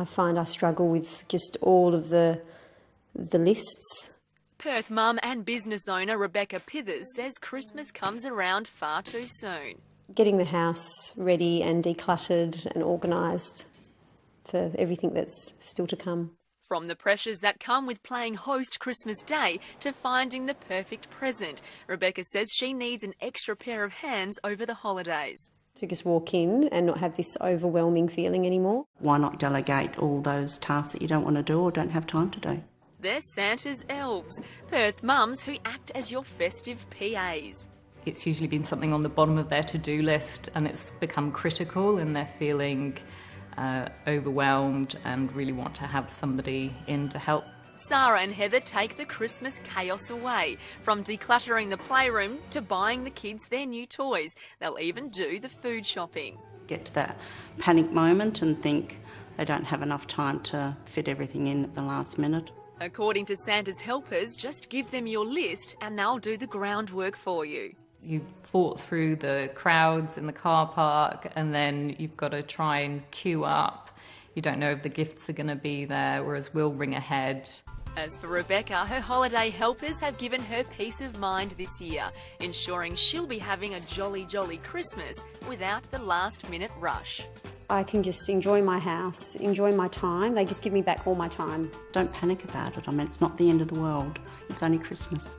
I find I struggle with just all of the the lists. Perth mum and business owner Rebecca Pithers says Christmas comes around far too soon. Getting the house ready and decluttered and organised for everything that's still to come. From the pressures that come with playing host Christmas Day to finding the perfect present, Rebecca says she needs an extra pair of hands over the holidays. To just walk in and not have this overwhelming feeling anymore. Why not delegate all those tasks that you don't want to do or don't have time to do? They're Santa's elves, Perth mums who act as your festive PAs. It's usually been something on the bottom of their to do list and it's become critical and they're feeling uh, overwhelmed and really want to have somebody in to help. Sarah and Heather take the Christmas chaos away. From decluttering the playroom to buying the kids their new toys, they'll even do the food shopping. Get to that panic moment and think they don't have enough time to fit everything in at the last minute. According to Santa's helpers, just give them your list and they'll do the groundwork for you you've fought through the crowds in the car park and then you've got to try and queue up. You don't know if the gifts are going to be there, whereas we'll ring ahead. As for Rebecca, her holiday helpers have given her peace of mind this year, ensuring she'll be having a jolly, jolly Christmas without the last minute rush. I can just enjoy my house, enjoy my time. They just give me back all my time. Don't panic about it. I mean, it's not the end of the world. It's only Christmas.